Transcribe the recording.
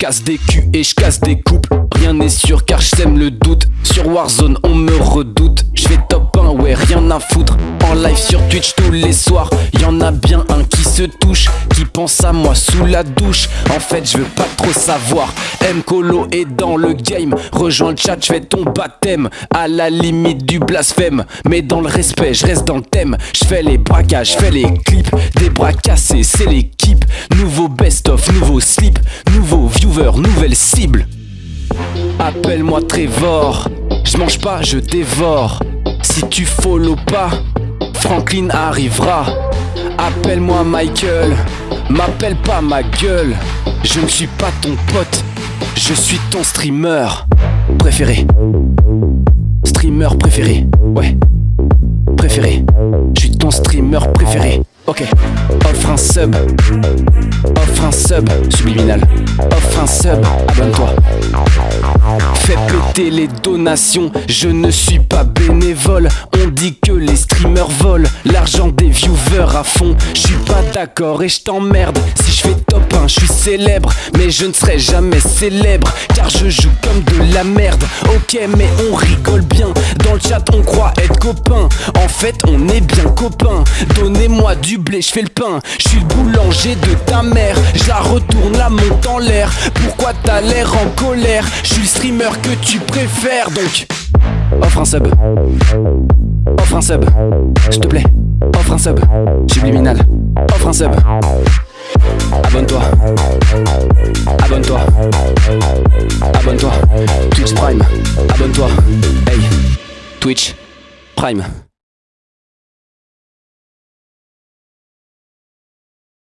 casse des culs et je casse des couples. Rien n'est sûr car je sème le doute. Sur Warzone, on me redoute. Je fais top 1, ouais, rien à foutre. En live sur Twitch tous les soirs. Y en a bien un qui se touche, qui pense à moi sous la douche. En fait, je veux pas trop savoir. M. Colo est dans le game. Rejoins le chat, je fais ton baptême. À la limite du blasphème. Mais dans le respect, je reste dans le thème. Je fais les braquages, je fais les clips. Des bras cassés, c'est l'équipe. Nouveau best-of, nouveau slip. Nouveau viewer, nouvelle cible. Appelle-moi Trevor. Je mange pas, je dévore. Si tu follow pas, Franklin arrivera. Appelle-moi Michael. M'appelle pas ma gueule. Je ne suis pas ton pote. Je suis ton streamer préféré. Streamer préféré. Ouais. Préféré. Je suis ton streamer préféré. Ok. Offre un sub. Offre un sub. Subliminal. Offre un sub. Abonne-toi. Fais péter les donations, je ne suis pas bénévole. On dit que les streamers volent l'argent des viewers à fond. Je suis pas d'accord et je t'emmerde. Si je fais top 1, je suis célèbre, mais je ne serai jamais célèbre car je joue comme la merde. Ok, mais on rigole bien. Dans le chat, on croit être copains. En fait, on est bien copains. Donnez-moi du blé, je fais le pain. Je suis le boulanger de ta mère. Je la retourne, la monte en l'air. Pourquoi t'as l'air en colère? Je suis le streamer que tu préfères donc. Offre un sub. Offre un sub. S'il te plaît. Offre un sub. Subliminal. Offre un sub. Abonne-toi. Abonne-toi. Twitch Prime.